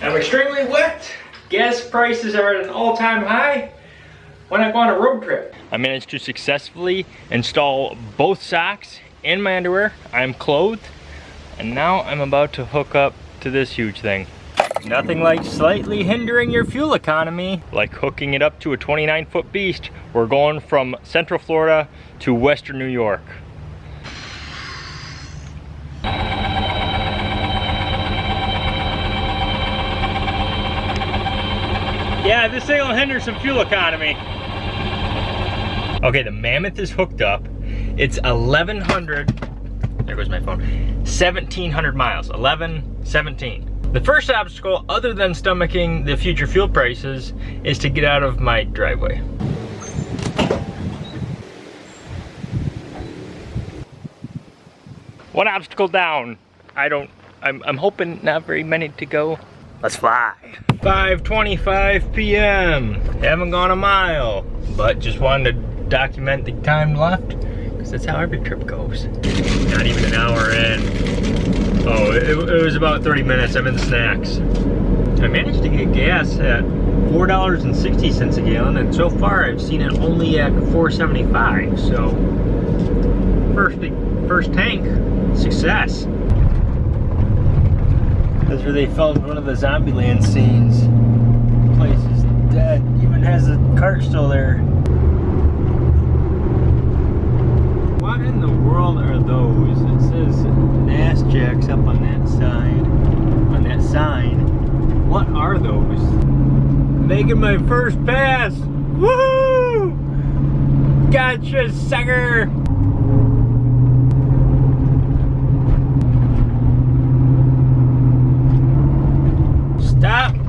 I'm extremely wet. Gas prices are at an all-time high. when I go on a road trip? I managed to successfully install both socks and my underwear. I'm clothed. And now I'm about to hook up to this huge thing. Nothing like slightly hindering your fuel economy, like hooking it up to a 29 foot beast. We're going from Central Florida to Western New York. Yeah, this thing will hinder some fuel economy. Okay, the Mammoth is hooked up. It's 1,100, there goes my phone, 1,700 miles, 11, 17. The first obstacle, other than stomaching the future fuel prices, is to get out of my driveway. One obstacle down. I don't, I'm, I'm hoping not very many to go. Let's fly. 5.25 p.m. Haven't gone a mile, but just wanted to document the time left because that's how every trip goes. Not even an hour in. Oh, it, it was about 30 minutes. I'm in the snacks. I managed to get gas at $4.60 a gallon and so far I've seen it only at 4.75. So first, first tank, success. That's where they filmed one of the Zombieland scenes. The place is dead. Even has a cart still there. What in the world are those? It says Nass Jacks up on that side. On that sign. What are those? Making my first pass! Woohoo! Gotcha, sucker!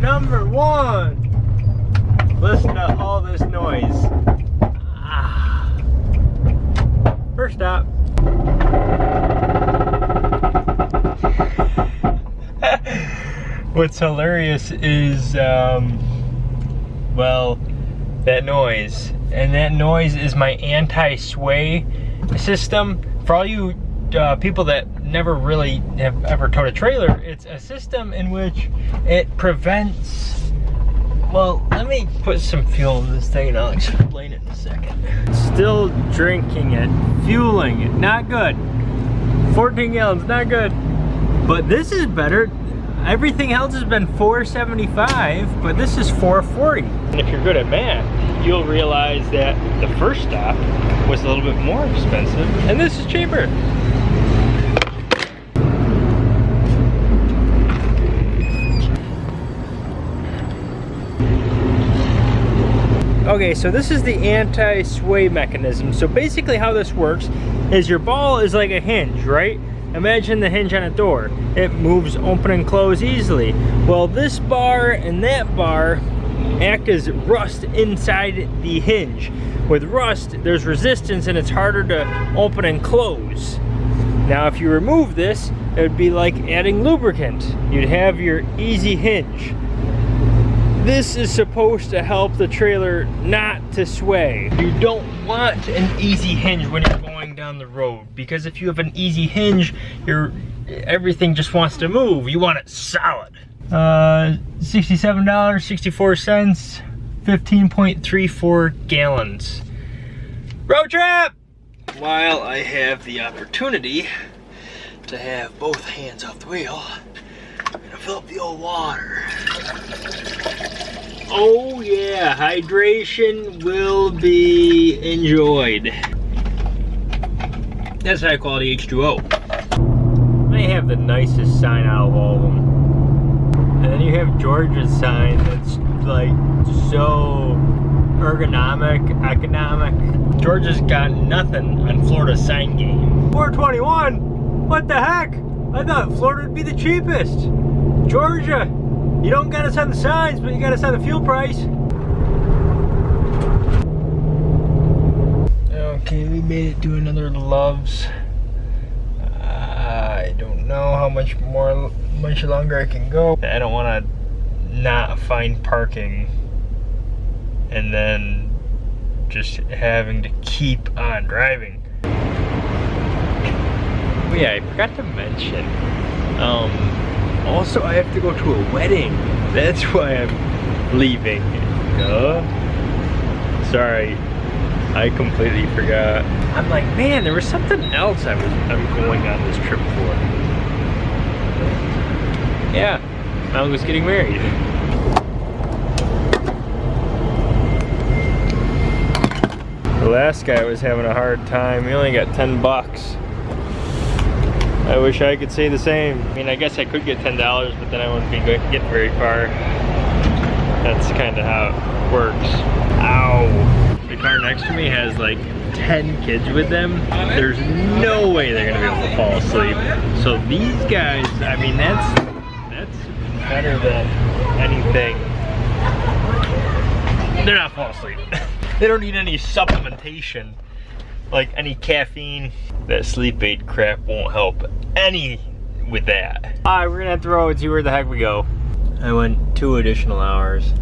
number one. Listen to all this noise. Ah. First stop. What's hilarious is, um, well, that noise. And that noise is my anti-sway system. For all you uh, people that never really have ever towed a trailer, it's a system in which it prevents, well, let me put some fuel in this thing and I'll explain it in a second. Still drinking it, fueling it, not good. 14 gallons, not good. But this is better. Everything else has been 475, but this is 440. And if you're good at math, you'll realize that the first stop was a little bit more expensive, and this is cheaper. Okay, so this is the anti-sway mechanism. So basically how this works is your ball is like a hinge, right? Imagine the hinge on a door. It moves open and close easily. Well, this bar and that bar act as rust inside the hinge. With rust, there's resistance and it's harder to open and close. Now, if you remove this, it would be like adding lubricant. You'd have your easy hinge. This is supposed to help the trailer not to sway. You don't want an easy hinge when you're down the road because if you have an easy hinge, your everything just wants to move. You want it solid. Uh, $67.64, 15.34 gallons. Road trip! While I have the opportunity to have both hands off the wheel, I'm gonna fill up the old water. Oh yeah, hydration will be enjoyed. That's high quality H2O. They have the nicest sign out of all of them. And then you have Georgia's sign that's like so ergonomic, economic. Georgia's got nothing on Florida's sign game. 421? What the heck? I thought Florida would be the cheapest. Georgia, you don't got us on the signs, but you got us on the fuel price. Okay, we made it to another Love's. I don't know how much more, much longer I can go. I don't want to not find parking and then just having to keep on driving. But yeah, I forgot to mention, um, also, I have to go to a wedding That's why I'm leaving. Uh, sorry, I completely forgot. I'm like, man, there was something else I was I'm going on this trip for. Yeah, I was getting married. The last guy was having a hard time. He only got 10 bucks. I wish I could say the same. I mean, I guess I could get $10, but then I wouldn't be getting very far. That's kind of how it works. Ow. Car next to me has like 10 kids with them. There's no way they're gonna be able to fall asleep. So these guys, I mean, that's, that's better than anything. They're not falling asleep. they don't need any supplementation like any caffeine. That sleep aid crap won't help any with that. All right, we're gonna have to roll and see where the heck we go. I went two additional hours.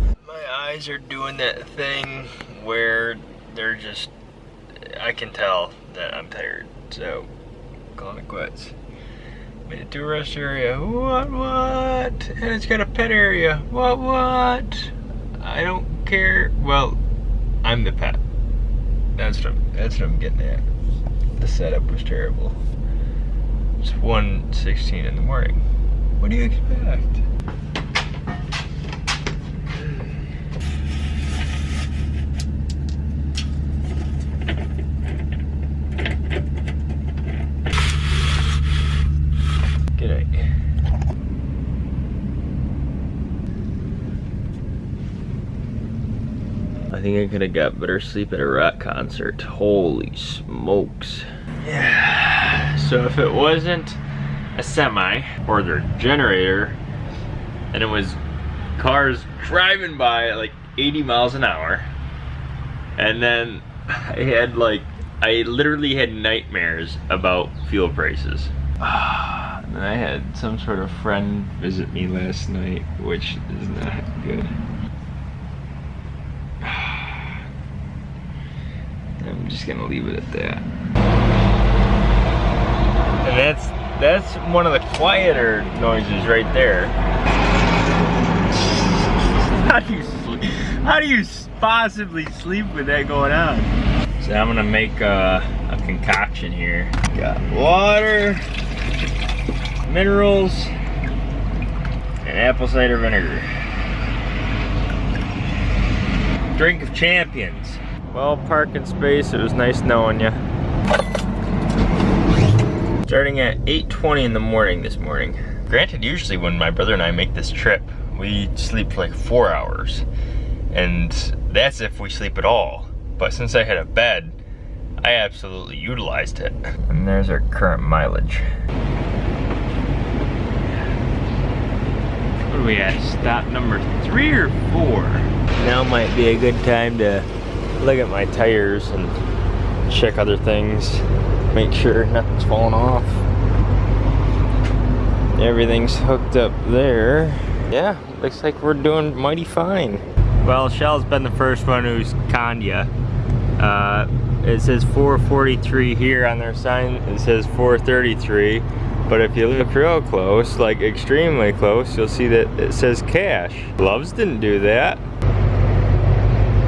Eyes are doing that thing where they're just, I can tell that I'm tired. So, calling it quits. Made it to a rest area. What, what? And it's got a pet area. What, what? I don't care. Well, I'm the pet. That's what I'm, that's what I'm getting at. The setup was terrible. It's 1.16 in the morning. What do you expect? Think I could have got better sleep at a rock concert. Holy smokes. Yeah. So if it wasn't a semi or their generator and it was cars driving by at like 80 miles an hour and then I had like I literally had nightmares about fuel prices. and I had some sort of friend visit me last night, which is not good. I'm just gonna leave it at that. And that's that's one of the quieter noises right there. How do you sleep? How do you possibly sleep with that going on? So I'm gonna make a, a concoction here. Got water, minerals, and apple cider vinegar. Drink of champions. Well, parking space, it was nice knowing you. Starting at 8.20 in the morning this morning. Granted, usually when my brother and I make this trip, we sleep for like four hours. And that's if we sleep at all. But since I had a bed, I absolutely utilized it. And there's our current mileage. What are we at? Stop number three or four? Now might be a good time to look at my tires and check other things make sure nothing's falling off. Everything's hooked up there. Yeah looks like we're doing mighty fine. Well Shell's been the first one who's conned you uh, it says 443 here on their sign. It says 433 but if you look real close like extremely close you'll see that it says cash. Loves didn't do that.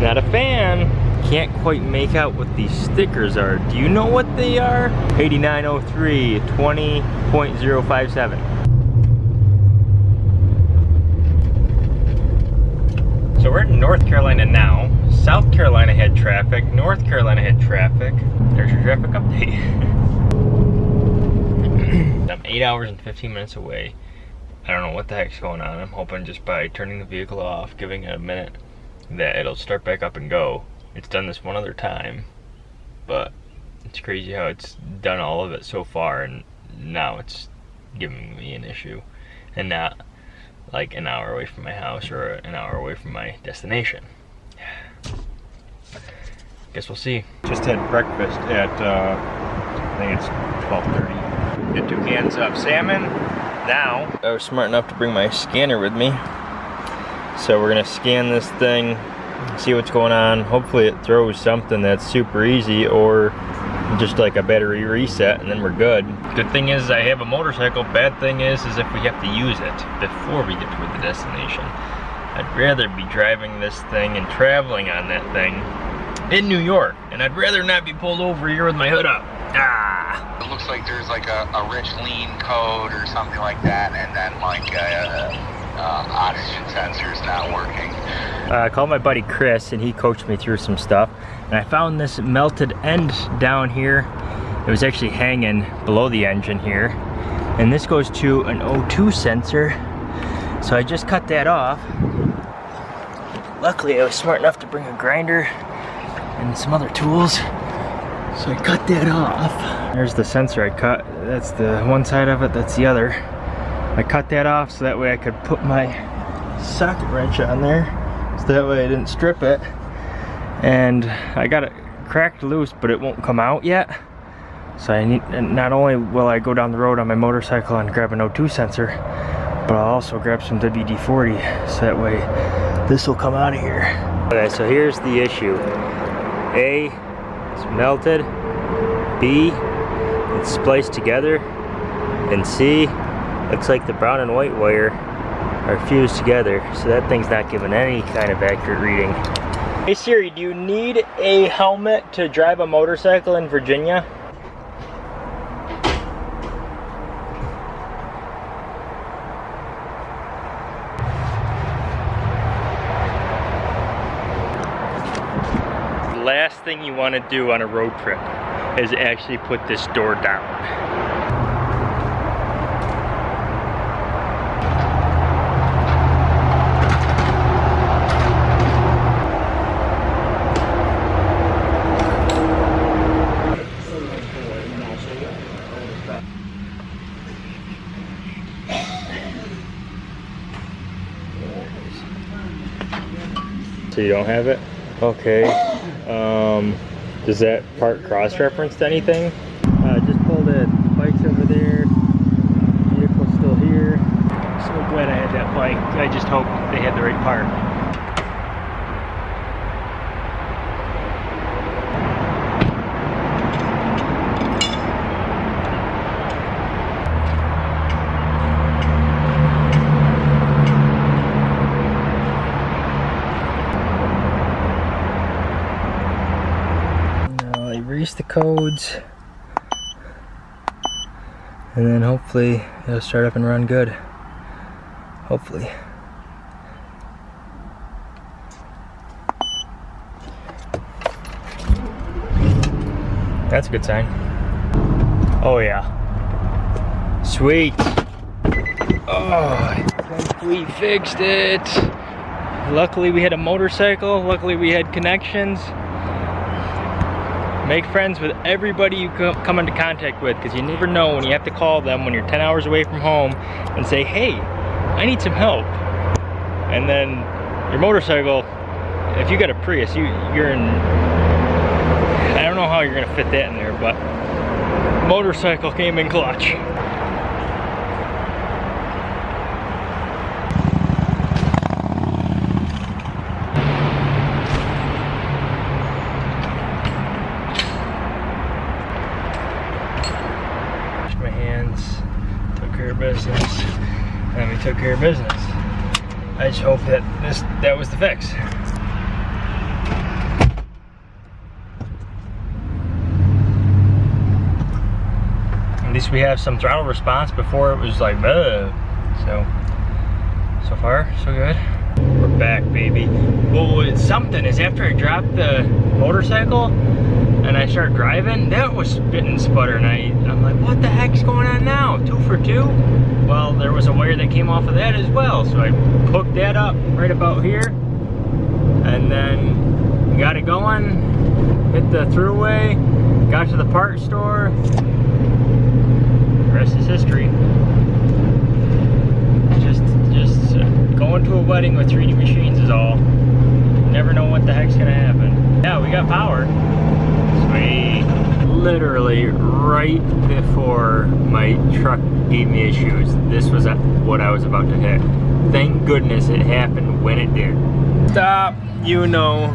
Not a fan. Can't quite make out what these stickers are. Do you know what they are? 8903 20.057. So we're in North Carolina now. South Carolina had traffic. North Carolina had traffic. There's your traffic update. I'm 8 hours and 15 minutes away. I don't know what the heck's going on. I'm hoping just by turning the vehicle off, giving it a minute, that it'll start back up and go. It's done this one other time, but it's crazy how it's done all of it so far and now it's giving me an issue and not like an hour away from my house or an hour away from my destination. Guess we'll see. Just had breakfast at, uh, I think it's 12.30. Get two cans of salmon. Now, I was smart enough to bring my scanner with me so we're gonna scan this thing, see what's going on. Hopefully it throws something that's super easy or just like a battery reset and then we're good. Good thing is I have a motorcycle. Bad thing is, is if we have to use it before we get to the destination. I'd rather be driving this thing and traveling on that thing in New York. And I'd rather not be pulled over here with my hood up. Ah. It looks like there's like a, a rich lean code or something like that, and then like uh, uh, oxygen not working. Uh, I called my buddy Chris and he coached me through some stuff. And I found this melted end down here. It was actually hanging below the engine here. And this goes to an O2 sensor. So I just cut that off. Luckily I was smart enough to bring a grinder and some other tools. So I cut that off. There's the sensor I cut. That's the one side of it, that's the other. I cut that off so that way I could put my socket wrench on there. So that way I didn't strip it. And I got it cracked loose, but it won't come out yet. So I need, not only will I go down the road on my motorcycle and grab an O2 sensor, but I'll also grab some WD-40 so that way this will come out of here. Okay, so here's the issue. A, it's melted. B, it's spliced together. And C, looks like the brown and white wire are fused together. So that thing's not giving any kind of accurate reading. Hey Siri, do you need a helmet to drive a motorcycle in Virginia? last thing you want to do on a road trip is actually put this door down. So you don't have it? Okay. Um, does that part cross-reference to anything? Uh, just pulled it. Bike's over there. Vehicle's still here. So glad I had that bike. I just hope they had the right part. And then hopefully it'll start up and run good. Hopefully. That's a good sign. Oh yeah. Sweet. Oh we fixed it. Luckily we had a motorcycle. Luckily we had connections Make friends with everybody you come into contact with because you never know when you have to call them when you're 10 hours away from home and say, hey, I need some help. And then your motorcycle, if you got a Prius, you, you're in, I don't know how you're gonna fit that in there, but motorcycle came in clutch. business and we took care of business. I just hope that this that was the fix. At least we have some throttle response before it was like, so, so far, so good. We're back, baby. Well, something is after I dropped the motorcycle and I start driving, that was spitting sputter and I, I'm like, what the heck's going on now? Two for two? Well, there was a wire that came off of that as well. So I hooked that up right about here and then got it going, hit the throughway, got to the part store, the rest is history. Just, just uh, going to a wedding with 3D machines is all. Never know what the heck's gonna happen. Yeah, we got power. Literally right before my truck gave me issues, this was what I was about to hit. Thank goodness it happened when it did. Stop, you know.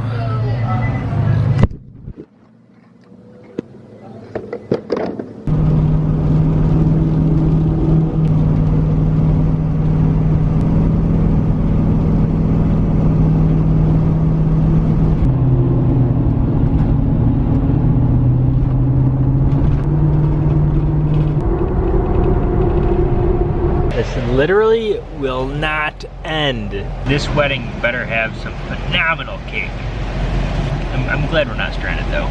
This literally will not end. This wedding better have some phenomenal cake. I'm, I'm glad we're not stranded though.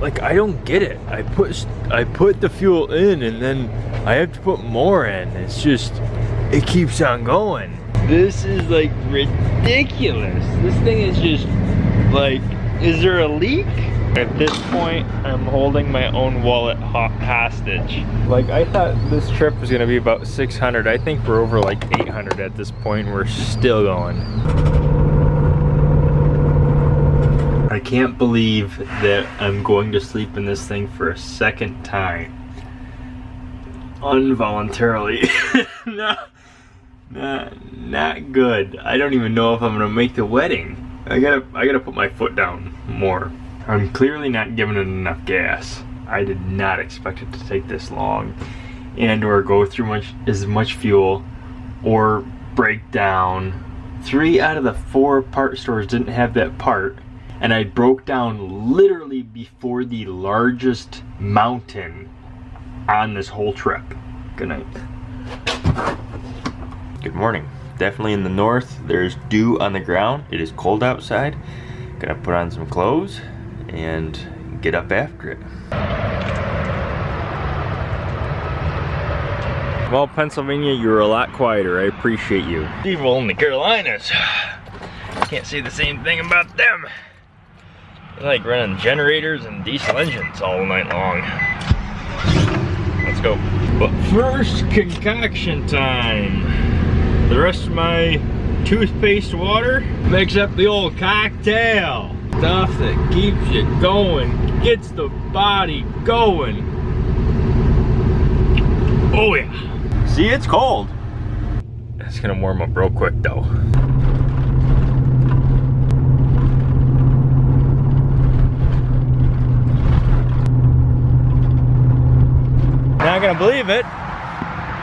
Like I don't get it. I put I put the fuel in and then I have to put more in. It's just it keeps on going. This is like ridiculous. This thing is just like is there a leak? At this point, I'm holding my own wallet ho hostage. Like, I thought this trip was gonna be about 600. I think we're over like 800 at this point. We're still going. I can't believe that I'm going to sleep in this thing for a second time. Involuntarily. no, not, not good. I don't even know if I'm gonna make the wedding. I gotta, I gotta put my foot down more. I'm clearly not giving it enough gas. I did not expect it to take this long and or go through much as much fuel or break down. Three out of the four part stores didn't have that part and I broke down literally before the largest mountain on this whole trip. Good night. Good morning. Definitely in the north, there's dew on the ground. It is cold outside. Gonna put on some clothes and get up after it. Well, Pennsylvania, you're a lot quieter. I appreciate you. Evil in the Carolinas. Can't say the same thing about them. They like running generators and diesel engines all night long. Let's go. But first, concoction time. The rest of my toothpaste water makes up the old cocktail. Stuff that keeps you going, gets the body going. Oh yeah. See, it's cold. It's gonna warm up real quick though. Not gonna believe it,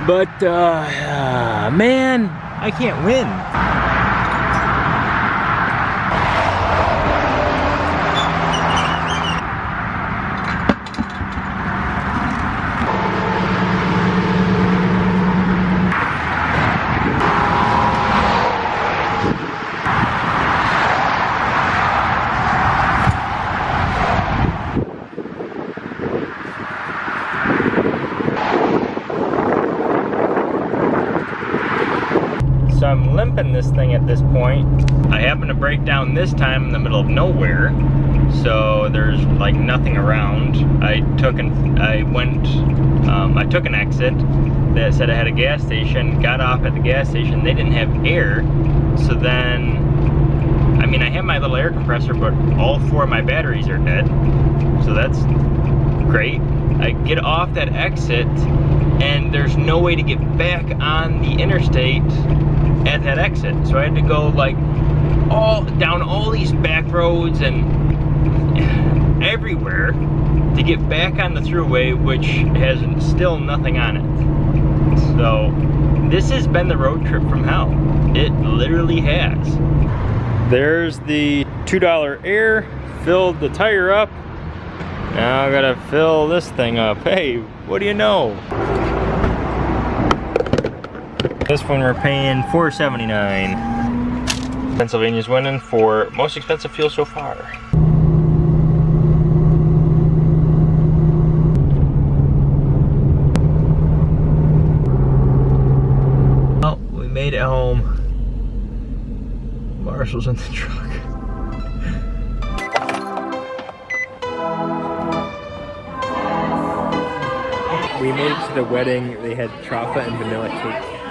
but uh, uh, man, I can't win. So This thing at this point. I happen to break down this time in the middle of nowhere. So there's like nothing around. I took an, I went, um, I took an exit that said I had a gas station, got off at the gas station. They didn't have air. So then, I mean, I have my little air compressor, but all four of my batteries are dead. So that's great. I get off that exit and there's no way to get back on the interstate at that exit. So I had to go like all down all these back roads and everywhere to get back on the throughway, which has still nothing on it. So this has been the road trip from hell. It literally has. There's the $2 air, filled the tire up. Now I gotta fill this thing up. Hey, what do you know? This one we're paying $4.79. Pennsylvania's winning for most expensive fuel so far. Well, we made it home. Marshall's in the truck. We made it to the wedding. They had chocolate and vanilla cake.